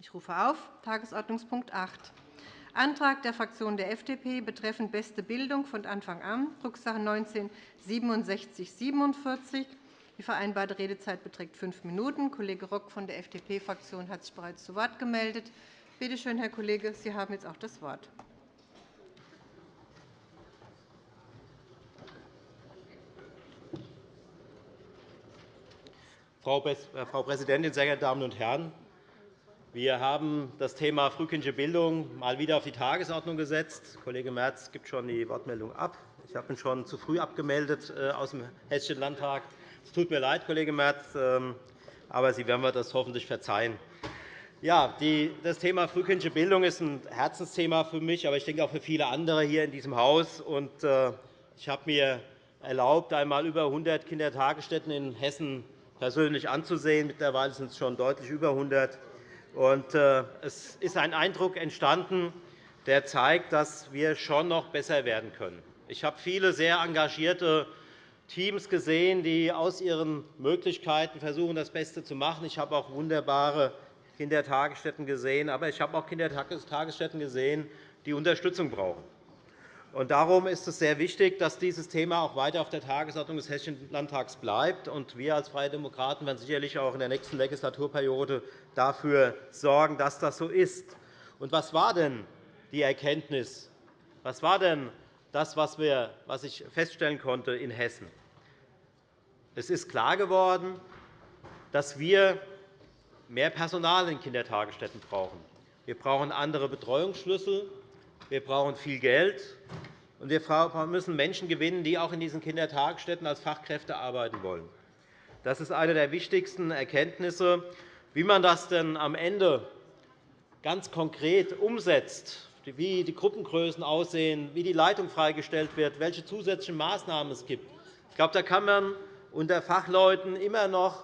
Ich rufe auf Tagesordnungspunkt 8, Antrag der Fraktion der FDP betreffend beste Bildung von Anfang an, Drucksache 19 /6747. Die vereinbarte Redezeit beträgt fünf Minuten. Kollege Rock von der FDP-Fraktion hat sich bereits zu Wort gemeldet. Bitte schön, Herr Kollege, Sie haben jetzt auch das Wort. Frau Präsidentin, sehr geehrte Damen und Herren! Wir haben das Thema frühkindliche Bildung mal wieder auf die Tagesordnung gesetzt. Kollege Merz gibt schon die Wortmeldung ab. Ich habe ihn schon zu früh abgemeldet äh, aus dem Hessischen Landtag. Es tut mir leid, Kollege Merz, ähm, aber Sie werden mir das hoffentlich verzeihen. Ja, das Thema frühkindliche Bildung ist ein Herzensthema für mich, aber ich denke auch für viele andere hier in diesem Haus. Äh, ich habe mir erlaubt, einmal über 100 Kindertagesstätten in Hessen persönlich anzusehen. Mittlerweile sind es schon deutlich über 100. Äh, es ist ein Eindruck entstanden, der zeigt, dass wir schon noch besser werden können. Ich habe viele sehr engagierte Teams gesehen, die aus ihren Möglichkeiten versuchen, das Beste zu machen. Ich habe auch wunderbare Kindertagesstätten gesehen, aber ich habe auch Kindertagesstätten gesehen, die Unterstützung brauchen. Darum ist es sehr wichtig, dass dieses Thema auch weiter auf der Tagesordnung des Hessischen Landtags bleibt. Wir als Freie Demokraten werden sicherlich auch in der nächsten Legislaturperiode dafür sorgen, dass das so ist. Und was war denn die Erkenntnis? Was war denn das, was ich feststellen konnte in Hessen? Es ist klar geworden, dass wir mehr Personal in Kindertagesstätten brauchen. Wir brauchen andere Betreuungsschlüssel. Wir brauchen viel Geld, und wir müssen Menschen gewinnen, die auch in diesen Kindertagesstätten als Fachkräfte arbeiten wollen. Das ist eine der wichtigsten Erkenntnisse. Wie man das denn am Ende ganz konkret umsetzt, wie die Gruppengrößen aussehen, wie die Leitung freigestellt wird, welche zusätzlichen Maßnahmen es gibt, ich glaube, da kann man unter Fachleuten immer noch,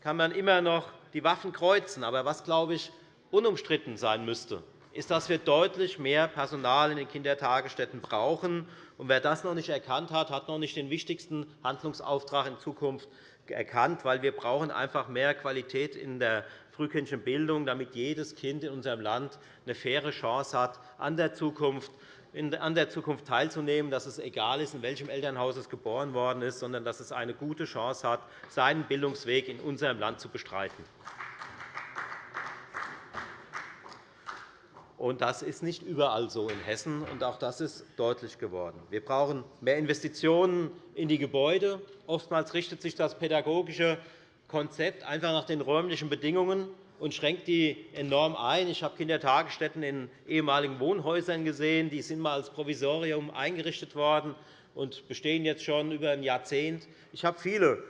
kann man immer noch die Waffen kreuzen. Aber was, glaube ich, unumstritten sein müsste, ist, dass wir deutlich mehr Personal in den Kindertagesstätten brauchen. Und wer das noch nicht erkannt hat, hat noch nicht den wichtigsten Handlungsauftrag in Zukunft erkannt, weil wir brauchen einfach mehr Qualität in der frühkindlichen Bildung, damit jedes Kind in unserem Land eine faire Chance hat, an der Zukunft an der Zukunft teilzunehmen, dass es egal ist, in welchem Elternhaus es geboren worden ist, sondern dass es eine gute Chance hat, seinen Bildungsweg in unserem Land zu bestreiten. Das ist nicht überall so in Hessen, und auch das ist deutlich geworden. Wir brauchen mehr Investitionen in die Gebäude. Oftmals richtet sich das pädagogische Konzept einfach nach den räumlichen Bedingungen und schränkt die enorm ein. Ich habe Kindertagesstätten in ehemaligen Wohnhäusern gesehen. Die sind einmal als Provisorium eingerichtet worden und bestehen jetzt schon über ein Jahrzehnt. Ich habe viele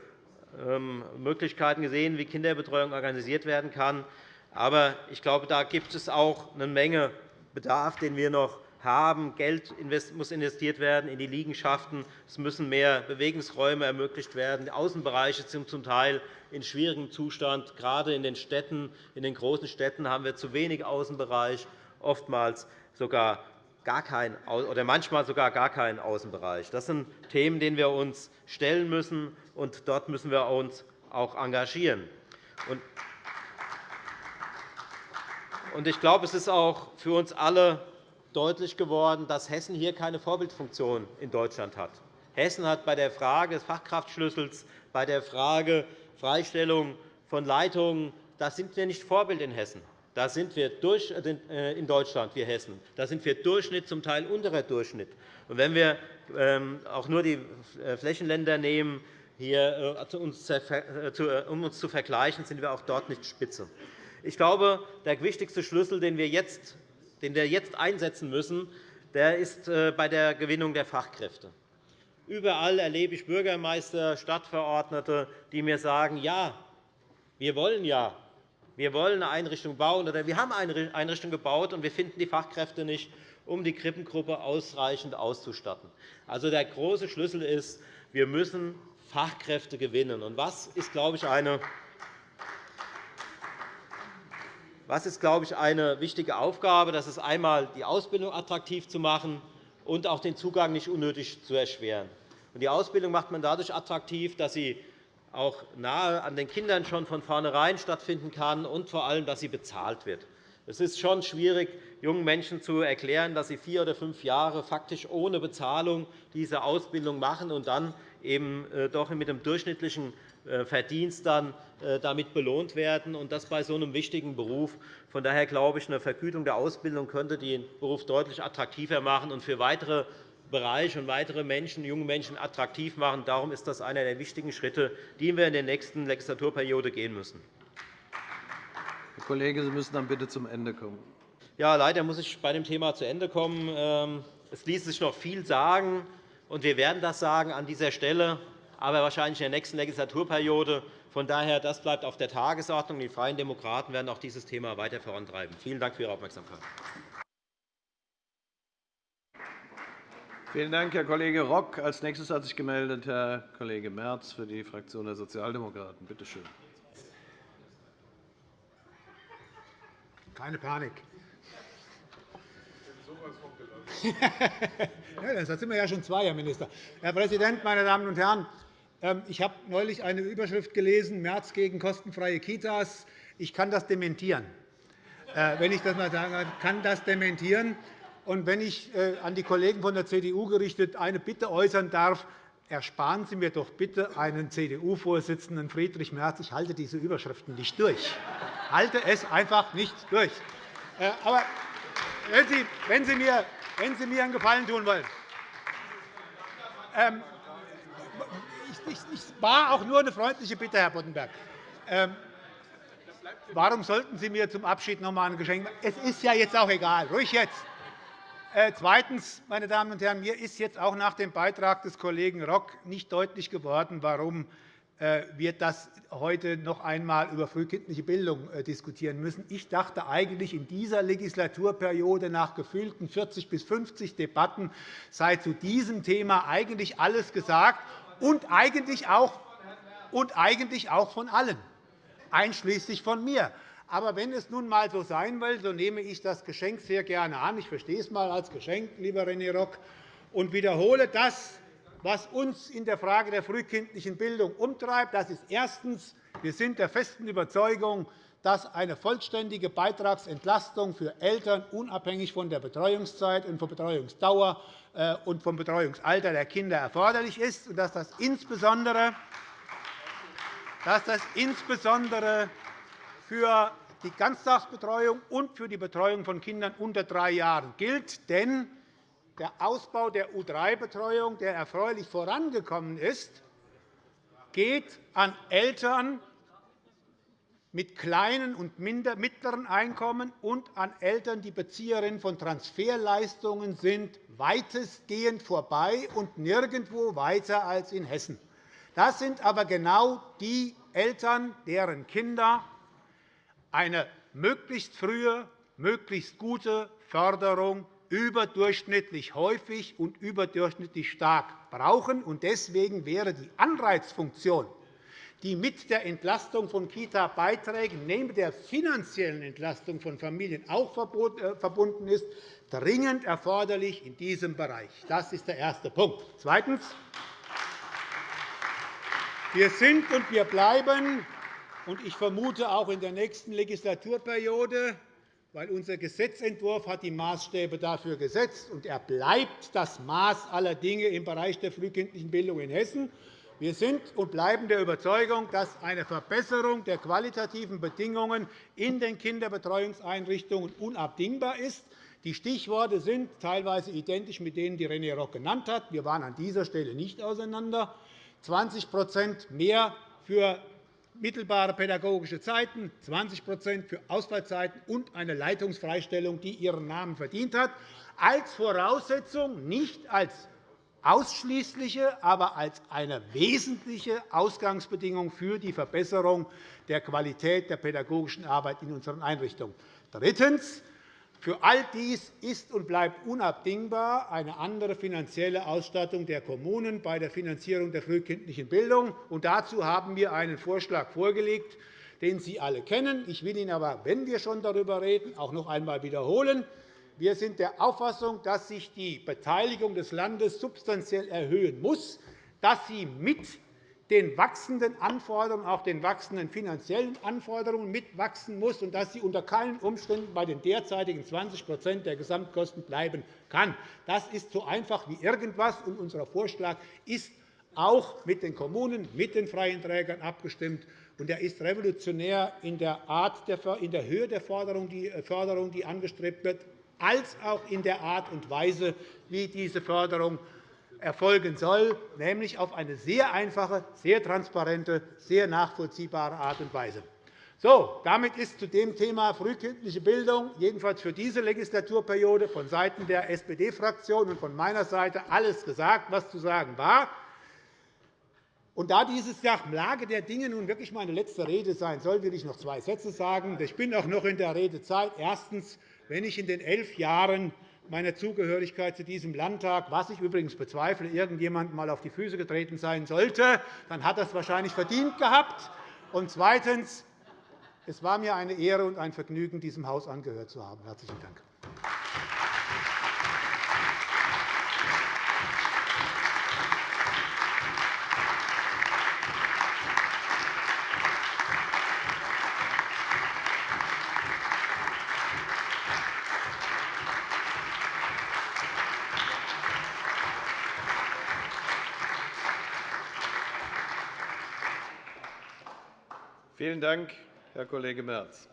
ähm, Möglichkeiten gesehen, wie Kinderbetreuung organisiert werden kann. Aber ich glaube, da gibt es auch eine Menge Bedarf, den wir noch haben. Geld muss investiert werden in die Liegenschaften. Es müssen mehr Bewegungsräume ermöglicht werden. Die Außenbereiche sind zum Teil in schwierigem Zustand. Gerade in den Städten, in den großen Städten haben wir zu wenig Außenbereich, oftmals sogar gar kein, oder manchmal sogar gar keinen Außenbereich. Das sind Themen, denen wir uns stellen müssen, und dort müssen wir uns auch engagieren. Ich glaube, es ist auch für uns alle deutlich geworden, dass Hessen hier keine Vorbildfunktion in Deutschland hat. Hessen hat bei der Frage des Fachkraftschlüssels, bei der Frage Freistellung von Leitungen, da sind wir nicht Vorbild in Hessen. Da sind wir durch, äh, in Deutschland, wir Hessen. Da sind wir Durchschnitt, zum Teil unterer Durchschnitt. Und wenn wir ähm, auch nur die äh, Flächenländer nehmen, hier, äh, um uns zu vergleichen, sind wir auch dort nicht spitze. Ich glaube, der wichtigste Schlüssel, den wir jetzt, den wir jetzt einsetzen müssen, der ist äh, bei der Gewinnung der Fachkräfte. Überall erlebe ich Bürgermeister, Stadtverordnete, die mir sagen, ja, wir wollen ja, wir wollen eine Einrichtung bauen oder wir haben eine Einrichtung gebaut und wir finden die Fachkräfte nicht, um die Krippengruppe ausreichend auszustatten. Also der große Schlüssel ist, wir müssen Fachkräfte gewinnen. Und was ist, glaube ich, eine Was ist, glaube ich, eine wichtige Aufgabe? Das ist einmal, die Ausbildung attraktiv zu machen und auch den Zugang nicht unnötig zu erschweren. Die Ausbildung macht man dadurch attraktiv, dass sie auch nahe an den Kindern schon von vornherein stattfinden kann und vor allem, dass sie bezahlt wird. Es ist schon schwierig, jungen Menschen zu erklären, dass sie vier oder fünf Jahre faktisch ohne Bezahlung diese Ausbildung machen und dann eben äh, doch mit dem durchschnittlichen äh, Verdienst dann äh, damit belohnt werden, und das bei so einem wichtigen Beruf. Von daher glaube ich, eine Vergütung der Ausbildung könnte den Beruf deutlich attraktiver machen und für weitere Bereiche und weitere Menschen, junge Menschen attraktiv machen. Darum ist das einer der wichtigen Schritte, die wir in der nächsten Legislaturperiode gehen müssen. Kollege, Sie müssen dann bitte zum Ende kommen. Ja, leider muss ich bei dem Thema zu Ende kommen. Ähm, es ließe sich noch viel sagen, und wir werden das sagen an dieser Stelle, aber wahrscheinlich in der nächsten Legislaturperiode. Von daher, das bleibt auf der Tagesordnung. Die Freien Demokraten werden auch dieses Thema weiter vorantreiben. Vielen Dank für Ihre Aufmerksamkeit. Vielen Dank, Herr Kollege Rock. Als nächstes hat sich gemeldet Herr Kollege Merz für die Fraktion der Sozialdemokraten. Bitte schön. Keine Panik. ja, das sind wir ja schon zwei, Herr Minister. Herr Präsident, meine Damen und Herren! Ähm, ich habe neulich eine Überschrift gelesen, März gegen kostenfreie Kitas. Ich kann das dementieren. Äh, wenn ich das mal sagen kann, das dementieren. Und wenn ich äh, an die Kollegen von der CDU gerichtet eine Bitte äußern darf, ersparen Sie mir doch bitte einen CDU-Vorsitzenden Friedrich Merz. Ich halte diese Überschriften nicht durch. Ich halte es einfach nicht durch. Äh, aber wenn Sie, mir, wenn Sie mir einen Gefallen tun wollen, ähm, ich, war auch nur eine freundliche Bitte, Herr Boddenberg. Ähm, warum sollten Sie mir zum Abschied noch einmal ein Geschenk machen? Es ist ja jetzt auch egal. Ruhig jetzt. Äh, zweitens, meine Damen und Herren, mir ist jetzt auch nach dem Beitrag des Kollegen Rock nicht deutlich geworden, warum äh, wir das heute noch einmal über frühkindliche Bildung äh, diskutieren müssen. Ich dachte eigentlich, in dieser Legislaturperiode nach gefühlten 40 bis 50 Debatten sei zu diesem Thema eigentlich alles gesagt und eigentlich auch, und eigentlich auch von allen, einschließlich von mir. Aber wenn es nun einmal so sein will, so nehme ich das Geschenk sehr gerne an. Ich verstehe es einmal als Geschenk, lieber René Rock, und wiederhole das, was uns in der Frage der frühkindlichen Bildung umtreibt. Das ist erstens. Wir sind der festen Überzeugung, dass eine vollständige Beitragsentlastung für Eltern unabhängig von der Betreuungszeit und von Betreuungsdauer äh, und vom Betreuungsalter der Kinder erforderlich ist und dass das insbesondere, dass das insbesondere für die Ganztagsbetreuung und für die Betreuung von Kindern unter drei Jahren gilt. Denn der Ausbau der U3-Betreuung, der erfreulich vorangekommen ist, geht an Eltern mit kleinen und mittleren Einkommen und an Eltern, die Bezieherinnen von Transferleistungen sind, weitestgehend vorbei und nirgendwo weiter als in Hessen. Das sind aber genau die Eltern, deren Kinder eine möglichst frühe, möglichst gute Förderung überdurchschnittlich häufig und überdurchschnittlich stark brauchen. Deswegen wäre die Anreizfunktion, die mit der Entlastung von Kita-Beiträgen neben der finanziellen Entlastung von Familien auch äh, verbunden ist, dringend erforderlich in diesem Bereich. Das ist der erste Punkt. Zweitens. Wir sind und wir bleiben, und ich vermute auch in der nächsten Legislaturperiode, weil unser Gesetzentwurf hat die Maßstäbe dafür gesetzt, und er bleibt das Maß aller Dinge im Bereich der frühkindlichen Bildung in Hessen. Wir sind und bleiben der Überzeugung, dass eine Verbesserung der qualitativen Bedingungen in den Kinderbetreuungseinrichtungen unabdingbar ist. Die Stichworte sind teilweise identisch mit denen, die René Rock genannt hat. Wir waren an dieser Stelle nicht auseinander. 20 mehr für mittelbare pädagogische Zeiten, 20% für Ausfallzeiten und eine Leitungsfreistellung, die ihren Namen verdient hat, als Voraussetzung, nicht als ausschließliche, aber als eine wesentliche Ausgangsbedingung für die Verbesserung der Qualität der pädagogischen Arbeit in unseren Einrichtungen. Drittens. Für all dies ist und bleibt unabdingbar eine andere finanzielle Ausstattung der Kommunen bei der Finanzierung der frühkindlichen Bildung. dazu haben wir einen Vorschlag vorgelegt, den Sie alle kennen. Ich will ihn aber, wenn wir schon darüber reden, auch noch einmal wiederholen. Wir sind der Auffassung, dass sich die Beteiligung des Landes substanziell erhöhen muss, dass sie mit den wachsenden Anforderungen, auch den wachsenden finanziellen Anforderungen mitwachsen muss und dass sie unter keinen Umständen bei den derzeitigen 20% der Gesamtkosten bleiben kann. Das ist so einfach wie irgendwas, und unser Vorschlag ist auch mit den Kommunen, mit den freien Trägern abgestimmt. Und er ist revolutionär in der, Art in der Höhe der Förderung, die angestrebt wird, als auch in der Art und Weise, wie diese Förderung erfolgen soll, nämlich auf eine sehr einfache, sehr transparente, sehr nachvollziehbare Art und Weise. So, damit ist zu dem Thema frühkindliche Bildung jedenfalls für diese Legislaturperiode vonseiten der SPD-Fraktion und von meiner Seite alles gesagt, was zu sagen war. Und da dieses nach Lage der Dinge nun wirklich meine letzte Rede sein soll, will ich noch zwei Sätze sagen. Ich bin auch noch in der Redezeit. Erstens. Wenn ich in den elf Jahren meiner Zugehörigkeit zu diesem Landtag, was ich übrigens bezweifle, irgendjemand einmal auf die Füße getreten sein sollte, dann hat er es wahrscheinlich verdient gehabt. Und zweitens. Es war mir eine Ehre und ein Vergnügen, diesem Haus angehört zu haben. – Herzlichen Dank. Vielen Dank, Herr Kollege Merz.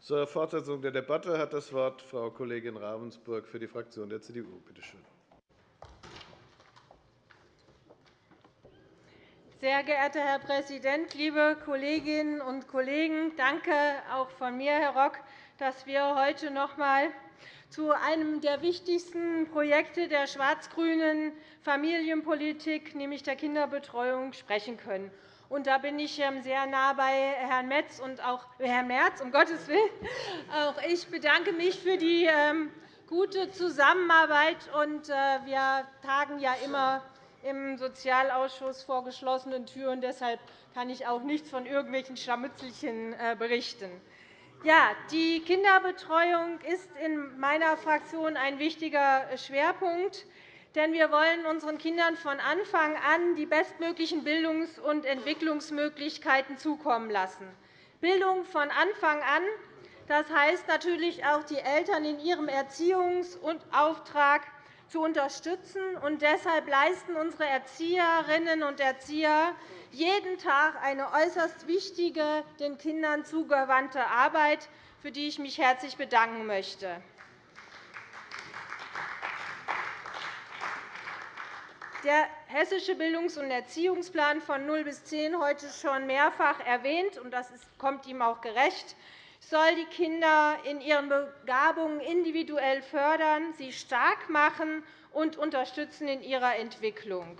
Zur Fortsetzung der Debatte hat das Wort Frau Kollegin Ravensburg für die Fraktion der CDU. Bitte schön. Sehr geehrter Herr Präsident, liebe Kolleginnen und Kollegen! Danke auch von mir, Herr Rock, dass wir heute noch einmal zu einem der wichtigsten Projekte der schwarz-grünen Familienpolitik, nämlich der Kinderbetreuung, sprechen können. Und da bin ich ähm, sehr nah bei Herrn Metz und auch Herrn Merz, um Gottes Willen. Auch ich bedanke mich für die ähm, gute Zusammenarbeit. Äh, wir tagen ja immer im Sozialausschuss vor geschlossenen Türen. Deshalb kann ich auch nichts von irgendwelchen Scharmützelchen äh, berichten. Ja, die Kinderbetreuung ist in meiner Fraktion ein wichtiger Schwerpunkt denn wir wollen unseren Kindern von Anfang an die bestmöglichen Bildungs- und Entwicklungsmöglichkeiten zukommen lassen. Bildung von Anfang an, das heißt natürlich auch, die Eltern in ihrem Erziehungsauftrag zu unterstützen. Und deshalb leisten unsere Erzieherinnen und Erzieher jeden Tag eine äußerst wichtige, den Kindern zugewandte Arbeit, für die ich mich herzlich bedanken möchte. Der Hessische Bildungs- und Erziehungsplan von 0 bis 10 heute schon mehrfach erwähnt, und das kommt ihm auch gerecht, soll die Kinder in ihren Begabungen individuell fördern, sie stark machen und unterstützen in ihrer Entwicklung.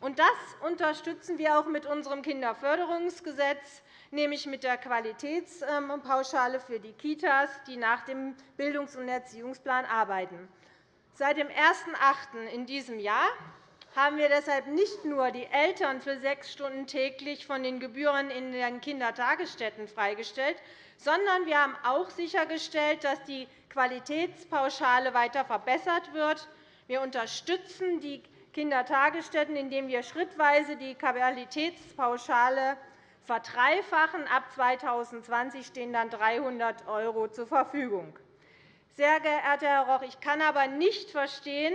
Und das unterstützen wir auch mit unserem Kinderförderungsgesetz, nämlich mit der Qualitätspauschale für die Kitas, die nach dem Bildungs- und Erziehungsplan arbeiten. Seit dem 01.08. in diesem Jahr haben wir deshalb nicht nur die Eltern für sechs Stunden täglich von den Gebühren in den Kindertagesstätten freigestellt, sondern wir haben auch sichergestellt, dass die Qualitätspauschale weiter verbessert wird. Wir unterstützen die Kindertagesstätten, indem wir schrittweise die Qualitätspauschale verdreifachen. Ab 2020 stehen dann 300 € zur Verfügung. Sehr geehrter Herr Roch, ich kann aber nicht verstehen,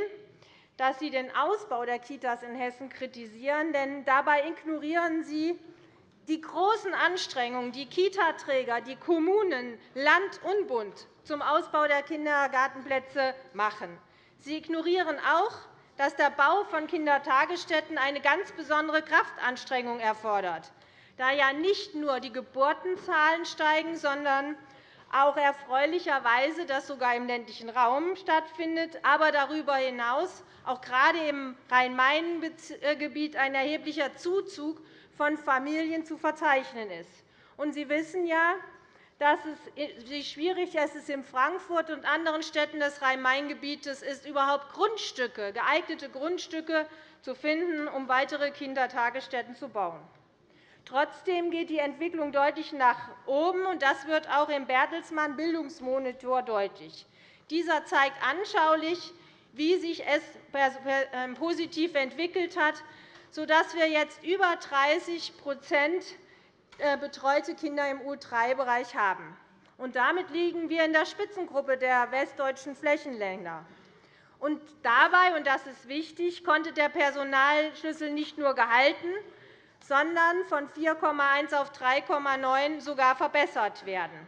dass Sie den Ausbau der Kitas in Hessen kritisieren, denn dabei ignorieren Sie die großen Anstrengungen, die Kitaträger, die Kommunen, Land und Bund zum Ausbau der Kindergartenplätze machen. Sie ignorieren auch, dass der Bau von Kindertagesstätten eine ganz besondere Kraftanstrengung erfordert, da ja nicht nur die Geburtenzahlen steigen, sondern auch erfreulicherweise das sogar im ländlichen Raum stattfindet, aber darüber hinaus auch gerade im Rhein-Main-Gebiet ein erheblicher Zuzug von Familien zu verzeichnen ist. Sie wissen ja, dass es, wie schwierig es in Frankfurt und anderen Städten des Rhein-Main-Gebietes ist, überhaupt Grundstücke, geeignete Grundstücke zu finden, um weitere Kindertagesstätten zu bauen. Trotzdem geht die Entwicklung deutlich nach oben, und das wird auch im Bertelsmann Bildungsmonitor deutlich. Dieser zeigt anschaulich, wie sich es ähm, positiv entwickelt hat. sodass wir jetzt über 30% äh, betreute Kinder im U3-Bereich haben. damit liegen wir in der Spitzengruppe der westdeutschen Flächenländer. Und dabei, und das ist wichtig, konnte der Personalschlüssel nicht nur gehalten, sondern von 4,1 auf 3,9 sogar verbessert werden.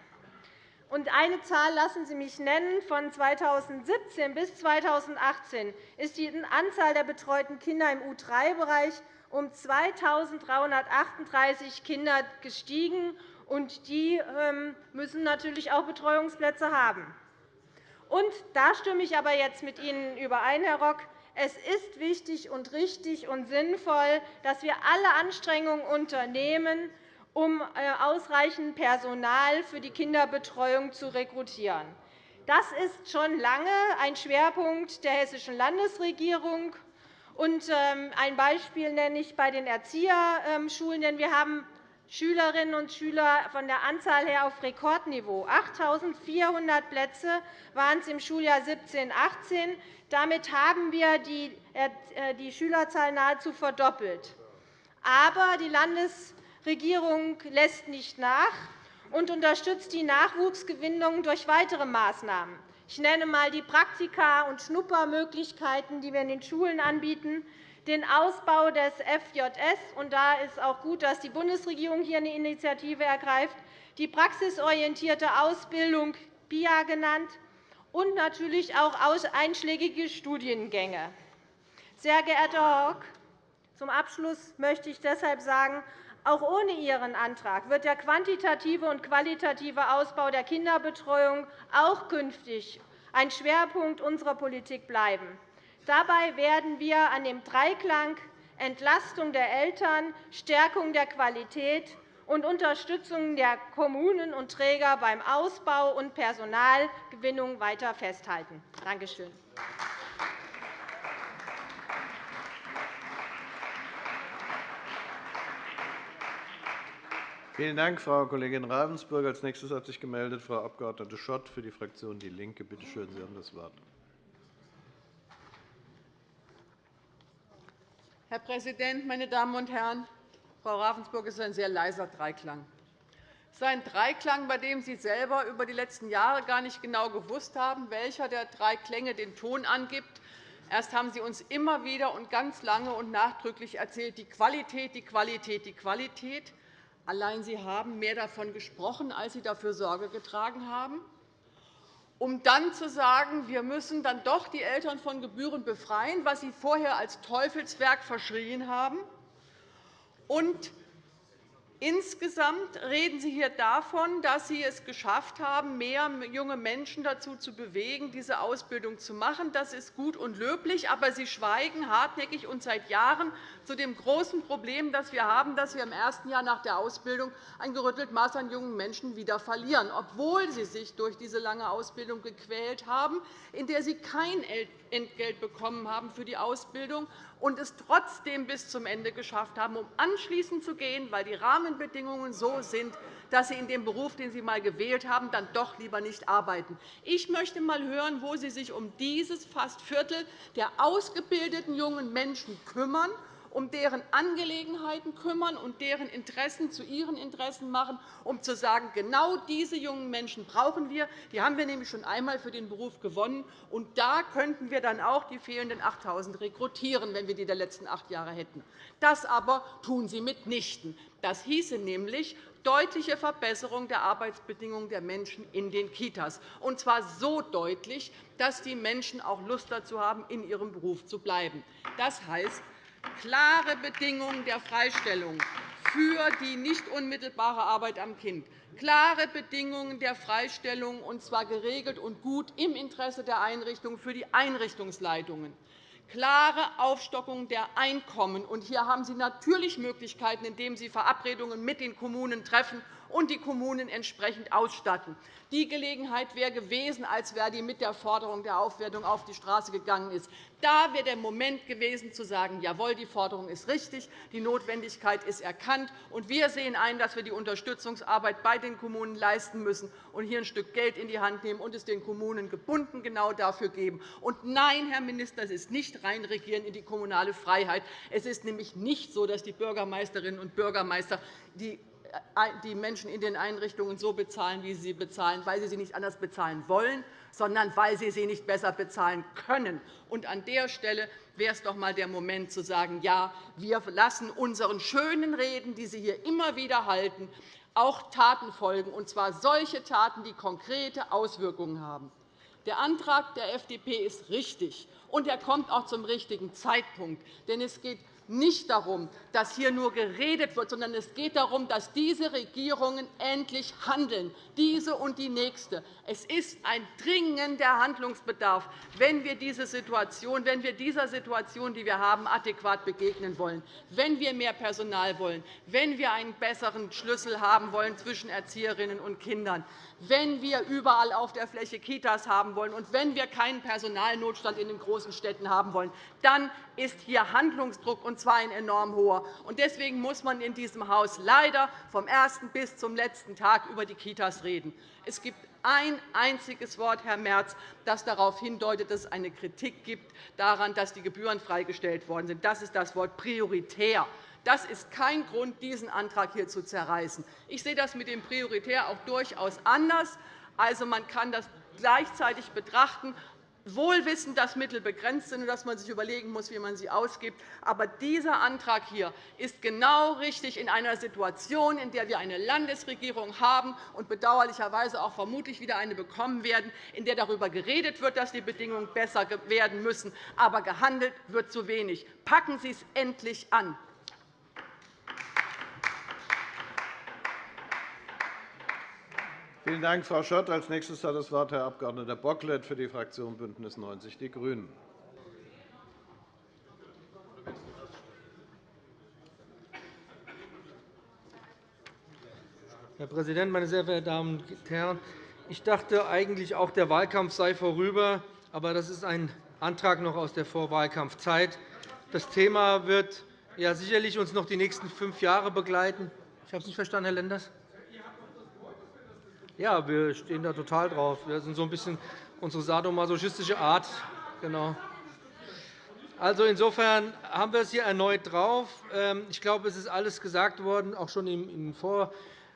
Eine Zahl lassen Sie mich nennen. Von 2017 bis 2018 ist die Anzahl der betreuten Kinder im U3-Bereich um 2.338 Kinder gestiegen. Und die ähm, müssen natürlich auch Betreuungsplätze haben. Und da stimme ich aber jetzt mit Ihnen überein, Herr Rock. Es ist wichtig und richtig und sinnvoll, dass wir alle Anstrengungen unternehmen, um äh, ausreichend Personal für die Kinderbetreuung zu rekrutieren. Das ist schon lange ein Schwerpunkt der Hessischen Landesregierung. Ähm, ein Beispiel nenne ich bei den Erzieherschulen. Denn wir haben Schülerinnen und Schüler von der Anzahl her auf Rekordniveau. 8.400 Plätze waren es im Schuljahr 17-18. Damit haben wir die äh, Schülerzahl nahezu verdoppelt. Aber die Landes Regierung lässt nicht nach und unterstützt die Nachwuchsgewinnung durch weitere Maßnahmen. Ich nenne einmal die Praktika- und Schnuppermöglichkeiten, die wir in den Schulen anbieten, den Ausbau des FJS. Und da ist auch gut, dass die Bundesregierung hier eine Initiative ergreift, die praxisorientierte Ausbildung PIA genannt und natürlich auch einschlägige Studiengänge. Sehr geehrter Herr Rock, zum Abschluss möchte ich deshalb sagen, auch ohne Ihren Antrag wird der quantitative und qualitative Ausbau der Kinderbetreuung auch künftig ein Schwerpunkt unserer Politik bleiben. Dabei werden wir an dem Dreiklang Entlastung der Eltern, Stärkung der Qualität und Unterstützung der Kommunen und Träger beim Ausbau und Personalgewinnung weiter festhalten. Danke schön. Vielen Dank, Frau Kollegin Ravensburg. Als nächstes hat sich gemeldet Frau Abg. Schott für die Fraktion DIE LINKE. Bitte schön, Sie haben das Wort. Herr Präsident, meine Damen und Herren! Frau Ravensburg ist ein sehr leiser Dreiklang. Es ist ein Dreiklang, bei dem Sie selber über die letzten Jahre gar nicht genau gewusst haben, welcher der drei Klänge den Ton angibt. Erst haben Sie uns immer wieder und ganz lange und nachdrücklich erzählt, die Qualität, die Qualität, die Qualität. Allein Sie haben mehr davon gesprochen, als Sie dafür Sorge getragen haben, um dann zu sagen, wir müssen dann doch die Eltern von Gebühren befreien, was Sie vorher als Teufelswerk verschrien haben. Und Insgesamt reden Sie hier davon, dass Sie es geschafft haben, mehr junge Menschen dazu zu bewegen, diese Ausbildung zu machen. Das ist gut und löblich, aber Sie schweigen hartnäckig und seit Jahren zu dem großen Problem, das wir haben, dass wir im ersten Jahr nach der Ausbildung ein gerüttelt Maß an jungen Menschen wieder verlieren, obwohl sie sich durch diese lange Ausbildung gequält haben, in der sie kein Entgelt bekommen haben für die Ausbildung und es trotzdem bis zum Ende geschafft haben, um anschließend zu gehen, weil die Rahmenbedingungen so sind, dass Sie in dem Beruf, den Sie einmal gewählt haben, dann doch lieber nicht arbeiten. Ich möchte einmal hören, wo Sie sich um dieses fast Viertel der ausgebildeten jungen Menschen kümmern um deren Angelegenheiten kümmern und deren Interessen zu ihren Interessen machen, um zu sagen, genau diese jungen Menschen brauchen wir. Die haben wir nämlich schon einmal für den Beruf gewonnen. Und da könnten wir dann auch die fehlenden 8.000 rekrutieren, wenn wir die der letzten acht Jahre hätten. Das aber tun Sie mitnichten. Das hieße nämlich deutliche Verbesserung der Arbeitsbedingungen der Menschen in den Kitas, und zwar so deutlich, dass die Menschen auch Lust dazu haben, in ihrem Beruf zu bleiben. Das heißt, klare Bedingungen der Freistellung für die nicht unmittelbare Arbeit am Kind, klare Bedingungen der Freistellung, und zwar geregelt und gut im Interesse der Einrichtung für die Einrichtungsleitungen, klare Aufstockung der Einkommen. Und hier haben Sie natürlich Möglichkeiten, indem Sie Verabredungen mit den Kommunen treffen und die Kommunen entsprechend ausstatten. Die Gelegenheit wäre gewesen, als Verdi mit der Forderung der Aufwertung auf die Straße gegangen ist. Da wäre der Moment gewesen, zu sagen, jawohl, die Forderung ist richtig, die Notwendigkeit ist erkannt, und wir sehen ein, dass wir die Unterstützungsarbeit bei den Kommunen leisten müssen und hier ein Stück Geld in die Hand nehmen und es den Kommunen gebunden genau dafür geben. Und nein, Herr Minister, es ist nicht reinregieren in die kommunale Freiheit. Es ist nämlich nicht so, dass die Bürgermeisterinnen und Bürgermeister die die Menschen in den Einrichtungen so bezahlen, wie sie sie bezahlen, weil sie sie nicht anders bezahlen wollen, sondern weil sie sie nicht besser bezahlen können. Und an der Stelle wäre es doch einmal der Moment, zu sagen, ja, wir lassen unseren schönen Reden, die Sie hier immer wieder halten, auch Taten folgen, und zwar solche Taten, die konkrete Auswirkungen haben. Der Antrag der FDP ist richtig, und er kommt auch zum richtigen Zeitpunkt. Denn es geht nicht darum, dass hier nur geredet wird, sondern es geht darum, dass diese Regierungen endlich handeln, diese und die nächste. Es ist ein dringender Handlungsbedarf, wenn wir, diese Situation, wenn wir dieser Situation, die wir haben, adäquat begegnen wollen, wenn wir mehr Personal wollen, wenn wir einen besseren Schlüssel haben wollen zwischen Erzieherinnen und Kindern, wenn wir überall auf der Fläche Kitas haben wollen und wenn wir keinen Personalnotstand in den großen Städten haben wollen, dann ist hier Handlungsdruck, und zwar ein enorm hoher. Deswegen muss man in diesem Haus leider vom ersten bis zum letzten Tag über die Kitas reden. Es gibt ein einziges Wort, Herr Merz, das darauf hindeutet, dass es eine Kritik gibt daran, dass die Gebühren freigestellt worden sind. Das ist das Wort prioritär. Das ist kein Grund, diesen Antrag hier zu zerreißen. Ich sehe das mit dem Prioritär auch durchaus anders. Also, man kann das gleichzeitig betrachten, wohl wissend, dass Mittel begrenzt sind und dass man sich überlegen muss, wie man sie ausgibt. Aber dieser Antrag hier ist genau richtig in einer Situation, in der wir eine Landesregierung haben und bedauerlicherweise auch vermutlich wieder eine bekommen werden, in der darüber geredet wird, dass die Bedingungen besser werden müssen, aber gehandelt wird zu wenig. Packen Sie es endlich an. Vielen Dank, Frau Schott. Als nächstes hat das Wort Herr Abg. Bocklet für die Fraktion BÜNDNIS 90 die GRÜNEN. Herr Präsident, meine sehr verehrten Damen und Herren! Ich dachte eigentlich auch, der Wahlkampf sei vorüber. Aber das ist ein Antrag noch aus der Vorwahlkampfzeit. Das Thema wird ja sicherlich uns noch die nächsten fünf Jahre begleiten. Ich habe es nicht verstanden, Herr Lenders. Ja, wir stehen da total drauf. Wir sind so ein bisschen unsere sadomasochistische Art. Genau. Also insofern haben wir es hier erneut drauf. Ähm, ich glaube, es ist alles gesagt worden, auch schon in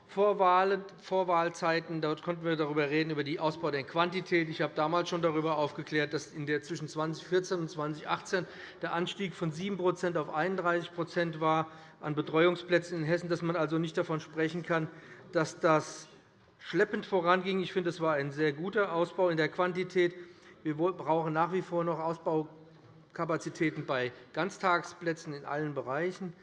Vorwahlzeiten. Dort konnten wir darüber reden, über den Ausbau der Quantität. Ich habe damals schon darüber aufgeklärt, dass in der zwischen 2014 und 2018 der Anstieg von 7% auf 31 war an Betreuungsplätzen in Hessen, dass man also nicht davon sprechen kann, dass das schleppend voranging. Ich finde, es war ein sehr guter Ausbau in der Quantität. Wir brauchen nach wie vor noch Ausbaukapazitäten bei Ganztagsplätzen in allen Bereichen.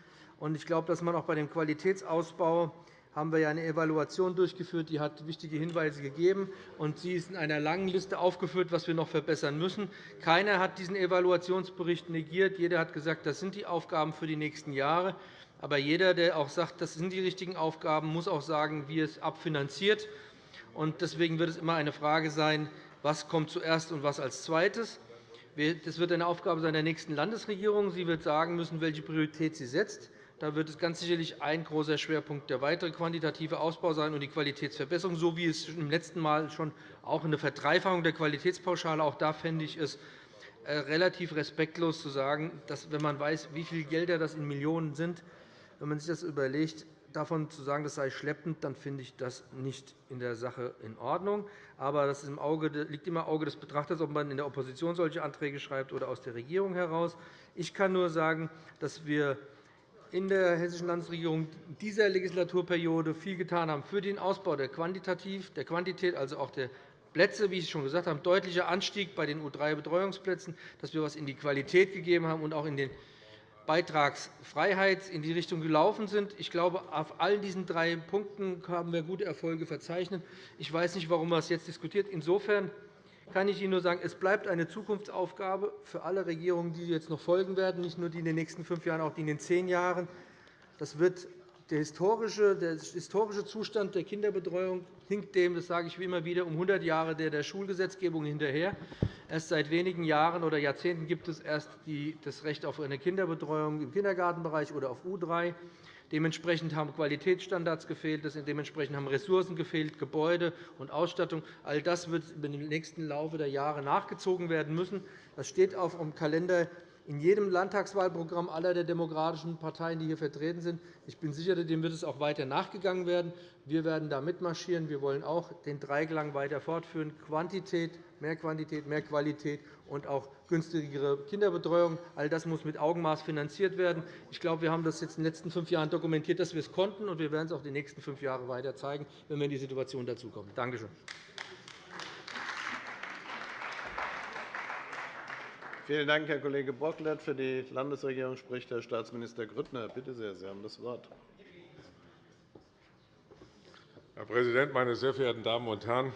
Ich glaube, dass man auch bei dem Qualitätsausbau haben wir eine Evaluation durchgeführt, die hat wichtige Hinweise gegeben, und sie ist in einer langen Liste aufgeführt, was wir noch verbessern müssen. Keiner hat diesen Evaluationsbericht negiert. Jeder hat gesagt, das sind die Aufgaben für die nächsten Jahre. Aber jeder, der auch sagt, das sind die richtigen Aufgaben, muss auch sagen, wie es abfinanziert. Deswegen wird es immer eine Frage sein, was kommt zuerst und was als Zweites. Das wird eine Aufgabe sein der nächsten Landesregierung. Sie wird sagen müssen, welche Priorität sie setzt. Da wird es ganz sicherlich ein großer Schwerpunkt der weitere quantitative Ausbau sein und die Qualitätsverbesserung, so wie es im letzten Mal schon auch eine Verdreifachung der Qualitätspauschale. Auch da fände ich es äh, relativ respektlos zu sagen, dass, wenn man weiß, wie viele Gelder das in Millionen sind, wenn man sich das überlegt, davon zu sagen, das sei schleppend, dann finde ich das nicht in der Sache in Ordnung. Aber das liegt immer im Auge des Betrachters, ob man in der Opposition solche Anträge schreibt oder aus der Regierung heraus. Ich kann nur sagen, dass wir in der Hessischen Landesregierung dieser Legislaturperiode viel getan haben für den Ausbau der Quantität, also auch der Plätze, wie ich schon gesagt habe, deutlicher Anstieg bei den U3-Betreuungsplätzen, dass wir etwas in die Qualität gegeben haben und auch in den Beitragsfreiheit in die Richtung gelaufen sind. Ich glaube, auf all diesen drei Punkten haben wir gute Erfolge verzeichnet. Ich weiß nicht, warum man es jetzt diskutiert. Insofern kann ich Ihnen nur sagen, es bleibt eine Zukunftsaufgabe für alle Regierungen, die jetzt noch folgen werden, nicht nur die in den nächsten fünf Jahren, auch die in den zehn Jahren. Das wird der historische, Zustand der Kinderbetreuung hinkt dem, das sage ich immer wieder, um 100 Jahre der, der Schulgesetzgebung hinterher. Erst seit wenigen Jahren oder Jahrzehnten gibt es erst das Recht auf eine Kinderbetreuung im Kindergartenbereich oder auf U3. Dementsprechend haben Qualitätsstandards gefehlt, dementsprechend haben Ressourcen gefehlt, Gebäude und Ausstattung. All das wird im nächsten Laufe der Jahre nachgezogen werden müssen. Das steht auf dem Kalender in jedem Landtagswahlprogramm aller der demokratischen Parteien, die hier vertreten sind. Ich bin sicher, dem wird es auch weiter nachgegangen werden. Wir werden da mitmarschieren. Wir wollen auch den Dreiklang weiter fortführen. Quantität, mehr Quantität, mehr Qualität und auch günstigere Kinderbetreuung. All das muss mit Augenmaß finanziert werden. Ich glaube, wir haben das jetzt in den letzten fünf Jahren dokumentiert, dass wir es konnten, und wir werden es auch die nächsten fünf Jahre weiter zeigen, wenn wir in die Situation dazukommen. Danke schön. Vielen Dank, Herr Kollege Bocklet. Für die Landesregierung spricht Herr Staatsminister Grüttner. Bitte sehr, Sie haben das Wort. Herr Präsident, meine sehr verehrten Damen und Herren!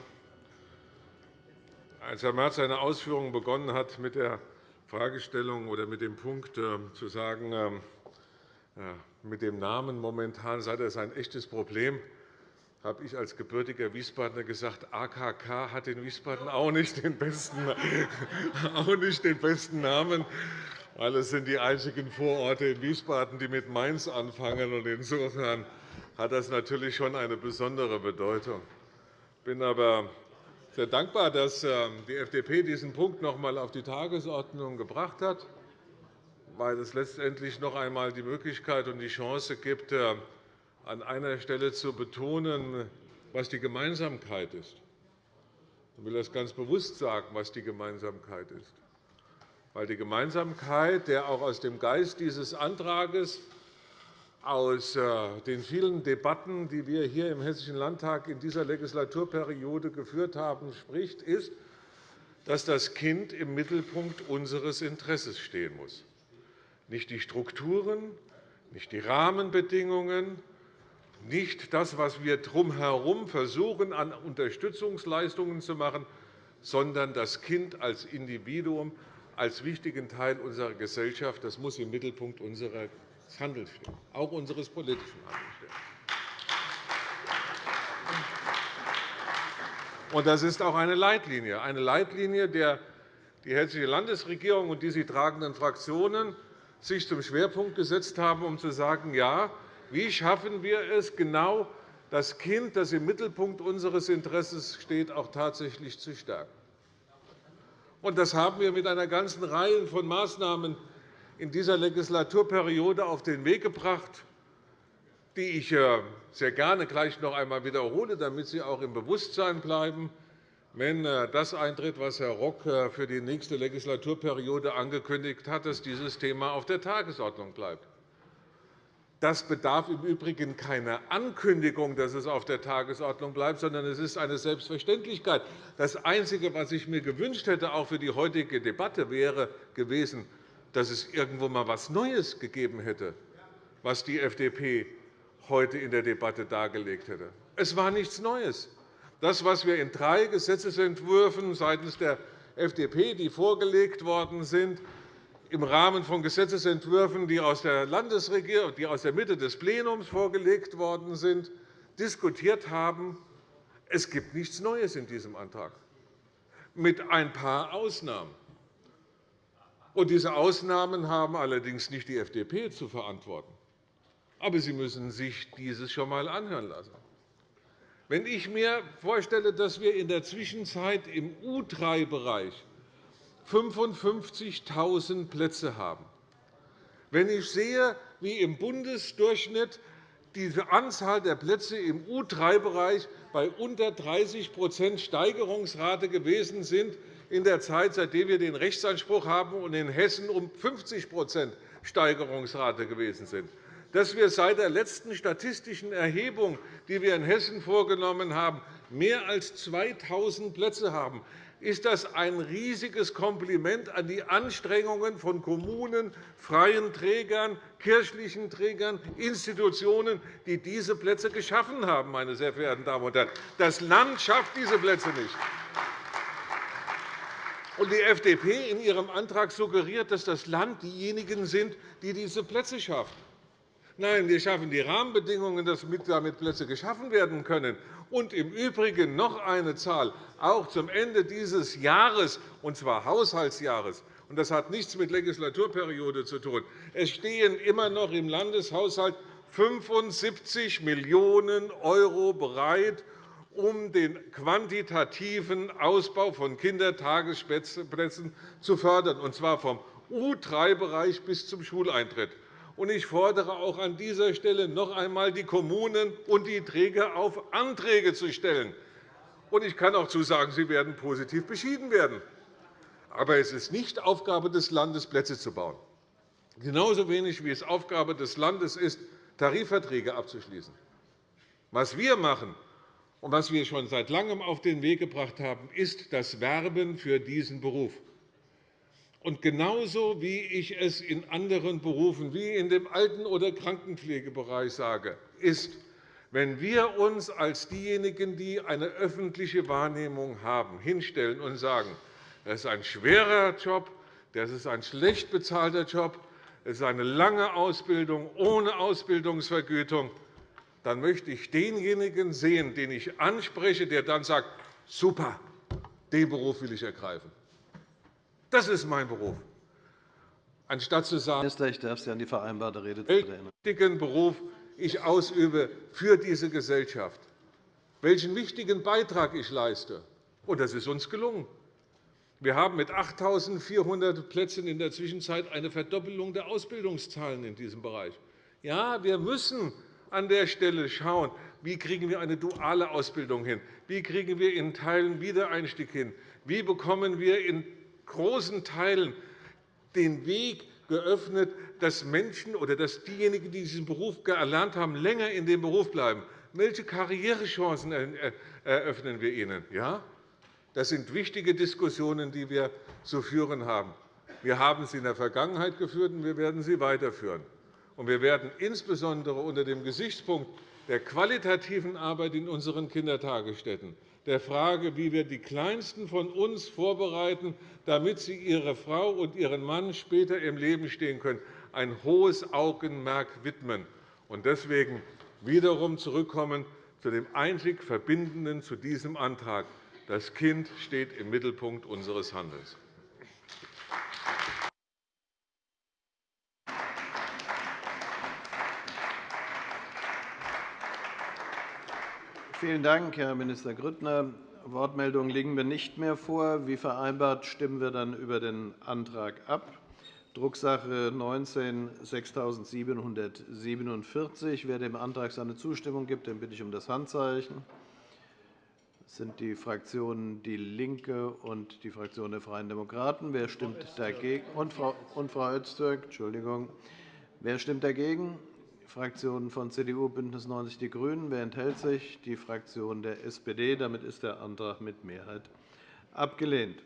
Als Herr Merz seine Ausführungen begonnen hat mit der Fragestellung oder mit dem Punkt äh, zu sagen, ähm, mit dem Namen momentan sei das ein echtes Problem, habe ich als gebürtiger Wiesbadener gesagt, AKK hat in Wiesbaden auch nicht den besten, auch nicht den besten Namen, weil es sind die einzigen Vororte in Wiesbaden, die mit Mainz anfangen. Insofern hat das natürlich schon eine besondere Bedeutung. Ich bin aber sehr dankbar, dass ähm, die FDP diesen Punkt noch einmal auf die Tagesordnung gebracht hat, weil es letztendlich noch einmal die Möglichkeit und die Chance gibt, äh, an einer Stelle zu betonen, was die Gemeinsamkeit ist. Ich will das ganz bewusst sagen, was die Gemeinsamkeit ist. Weil die Gemeinsamkeit, der auch aus dem Geist dieses Antrags, aus äh, den vielen Debatten, die wir hier im Hessischen Landtag in dieser Legislaturperiode geführt haben, spricht, ist, dass das Kind im Mittelpunkt unseres Interesses stehen muss. Nicht die Strukturen, nicht die Rahmenbedingungen, nicht das, was wir drumherum versuchen, an Unterstützungsleistungen zu machen, sondern das Kind als Individuum, als wichtigen Teil unserer Gesellschaft. Das muss im Mittelpunkt unseres Handelns stehen, auch unseres politischen Handelns stehen. Das ist auch eine Leitlinie, eine Leitlinie, der die Hessische Landesregierung und die sie tragenden Fraktionen sich zum Schwerpunkt gesetzt haben, um zu sagen, ja, wie schaffen wir es, genau das Kind, das im Mittelpunkt unseres Interesses steht, auch tatsächlich zu stärken? Das haben wir mit einer ganzen Reihe von Maßnahmen in dieser Legislaturperiode auf den Weg gebracht, die ich äh, sehr gerne gleich noch einmal wiederhole, damit sie auch im Bewusstsein bleiben, wenn äh, das eintritt, was Herr Rock äh, für die nächste Legislaturperiode angekündigt hat, dass dieses Thema auf der Tagesordnung bleibt. Das bedarf im Übrigen keiner Ankündigung, dass es auf der Tagesordnung bleibt, sondern es ist eine Selbstverständlichkeit. Das Einzige, was ich mir gewünscht hätte, auch für die heutige Debatte, wäre gewesen, dass es irgendwo einmal etwas Neues gegeben hätte, was die FDP heute in der Debatte dargelegt hätte. Es war nichts Neues. Das, was wir in drei Gesetzentwürfen seitens der FDP, die vorgelegt worden sind, im Rahmen von Gesetzentwürfen, die aus der Landesregierung, die aus der Mitte des Plenums vorgelegt worden sind, diskutiert haben. Es gibt nichts Neues in diesem Antrag, mit ein paar Ausnahmen. Und diese Ausnahmen haben allerdings nicht die FDP zu verantworten. Aber Sie müssen sich dieses schon einmal anhören lassen. Wenn ich mir vorstelle, dass wir in der Zwischenzeit im U3-Bereich 55.000 Plätze haben. Wenn ich sehe, wie im Bundesdurchschnitt die Anzahl der Plätze im U3-Bereich bei unter 30% Steigerungsrate gewesen sind in der Zeit, seitdem wir den Rechtsanspruch haben, und in Hessen um 50% Steigerungsrate gewesen sind, dass wir seit der letzten statistischen Erhebung, die wir in Hessen vorgenommen haben, mehr als 2.000 Plätze haben, ist das ein riesiges Kompliment an die Anstrengungen von Kommunen, freien Trägern, kirchlichen Trägern, Institutionen, die diese Plätze geschaffen haben. Meine sehr verehrten Damen und Herren. Das Land schafft diese Plätze nicht. Die FDP in ihrem Antrag suggeriert, dass das Land diejenigen sind, die diese Plätze schaffen. Nein, wir schaffen die Rahmenbedingungen, damit Plätze geschaffen werden können. Und im Übrigen noch eine Zahl, auch zum Ende dieses Jahres, und zwar Haushaltsjahres. Und das hat nichts mit Legislaturperiode zu tun. Es stehen immer noch im Landeshaushalt 75 Millionen € bereit, um den quantitativen Ausbau von Kindertagesplätzen zu fördern, und zwar vom U3-Bereich bis zum Schuleintritt. Ich fordere auch an dieser Stelle noch einmal die Kommunen und die Träger auf, Anträge zu stellen. Ich kann auch zusagen, sie werden positiv beschieden werden. Aber es ist nicht Aufgabe des Landes, Plätze zu bauen. Genauso wenig wie es Aufgabe des Landes ist, Tarifverträge abzuschließen. Was wir machen und was wir schon seit Langem auf den Weg gebracht haben, ist das Werben für diesen Beruf. Und genauso wie ich es in anderen Berufen, wie in dem Alten- oder Krankenpflegebereich sage, ist, wenn wir uns als diejenigen, die eine öffentliche Wahrnehmung haben, hinstellen und sagen, das ist ein schwerer Job, das ist ein schlecht bezahlter Job, es ist eine lange Ausbildung ohne Ausbildungsvergütung, dann möchte ich denjenigen sehen, den ich anspreche, der dann sagt, super, den Beruf will ich ergreifen. Das ist mein Beruf. Anstatt zu sagen, Minister, ich darf Sie an die vereinbarte erinnern. welchen Beruf ich ausübe für diese Gesellschaft, welchen wichtigen Beitrag ich leiste. Und das ist uns gelungen. Wir haben mit 8.400 Plätzen in der Zwischenzeit eine Verdoppelung der Ausbildungszahlen in diesem Bereich. Ja, wir müssen an der Stelle schauen, wie kriegen wir eine duale Ausbildung hin, wie kriegen wir in Teilen Wiedereinstieg hin, wie bekommen wir in großen Teilen den Weg geöffnet, dass Menschen oder dass diejenigen, die diesen Beruf erlernt haben, länger in dem Beruf bleiben. Welche Karrierechancen eröffnen wir ihnen? Ja? Das sind wichtige Diskussionen, die wir zu führen haben. Wir haben sie in der Vergangenheit geführt, und wir werden sie weiterführen. Wir werden insbesondere unter dem Gesichtspunkt der qualitativen Arbeit in unseren Kindertagesstätten der Frage, wie wir die Kleinsten von uns vorbereiten, damit sie ihre Frau und ihren Mann später im Leben stehen können, ein hohes Augenmerk widmen. Und deswegen wiederum zurückkommen zu dem einzig Verbindenden zu diesem Antrag. Das Kind steht im Mittelpunkt unseres Handelns. Vielen Dank, Herr Minister Grüttner. Wortmeldungen liegen mir nicht mehr vor. Wie vereinbart stimmen wir dann über den Antrag ab. Drucksache 19 6747. Wer dem Antrag seine Zustimmung gibt, den bitte ich um das Handzeichen. Das sind die Fraktionen DIE LINKE und die Fraktion der Freien Demokraten. Wer stimmt dagegen? Und Frau, Öztürk, Entschuldigung. Wer stimmt dagegen? Fraktionen von CDU, BÜNDNIS 90 die GRÜNEN. Wer enthält sich? Die Fraktion der SPD. Damit ist der Antrag mit Mehrheit abgelehnt.